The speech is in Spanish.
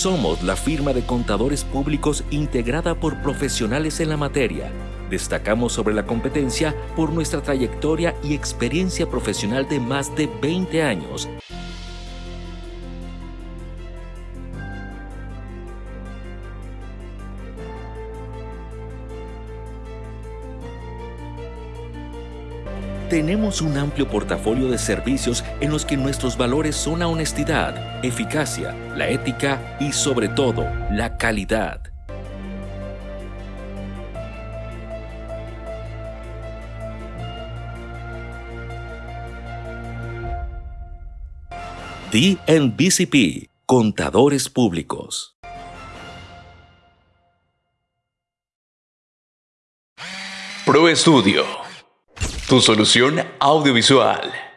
Somos la firma de contadores públicos integrada por profesionales en la materia. Destacamos sobre la competencia por nuestra trayectoria y experiencia profesional de más de 20 años Tenemos un amplio portafolio de servicios en los que nuestros valores son la honestidad, eficacia, la ética y sobre todo la calidad. DNBCP, Contadores Públicos. Pro Estudio tu solución audiovisual.